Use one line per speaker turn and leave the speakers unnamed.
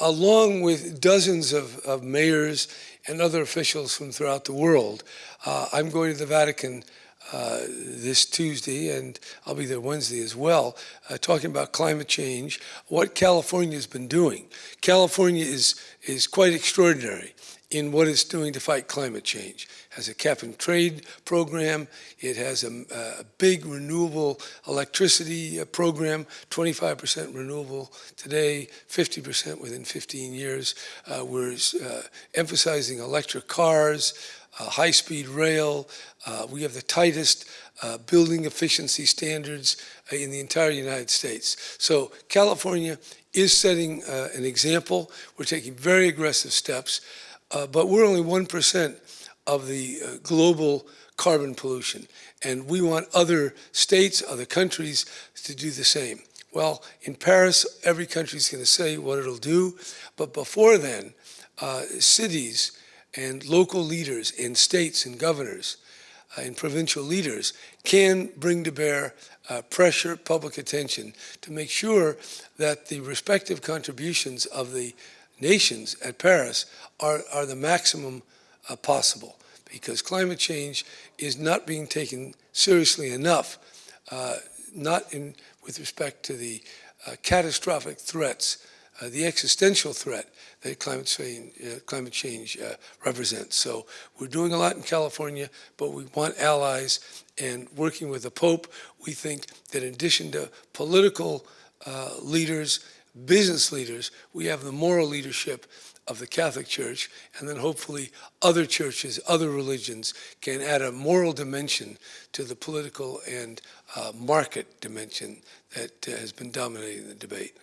along with dozens of, of mayors and other officials from throughout the world. Uh, I'm going to the Vatican uh, this Tuesday, and I'll be there Wednesday as well, uh, talking about climate change, what California has been doing. California is, is quite extraordinary in what it's doing to fight climate change. It has a cap and trade program. It has a, a big renewable electricity uh, program, 25% renewable today, 50% within 15 years. Uh, we're uh, emphasizing electric cars, uh, high-speed rail. Uh, we have the tightest uh, building efficiency standards in the entire United States. So California is setting an example. We're taking very aggressive steps. Uh, but we're only 1% of the uh, global carbon pollution. And we want other states, other countries to do the same. Well, in Paris, every country is going to say what it'll do. But before then, uh, cities and local leaders and states and governors uh, and provincial leaders can bring to bear uh, pressure, public attention to make sure that the respective contributions of the nations at Paris are, are the maximum uh, possible because climate change is not being taken seriously enough, uh, not in, with respect to the uh, catastrophic threats, uh, the existential threat that climate change, uh, climate change uh, represents. So we're doing a lot in California, but we want allies and working with the Pope, we think that in addition to political leaders business leaders, we have the moral leadership of the Catholic Church, and then hopefully other churches, other religions can add a moral dimension to the political and uh, market dimension that uh, has been dominating the debate.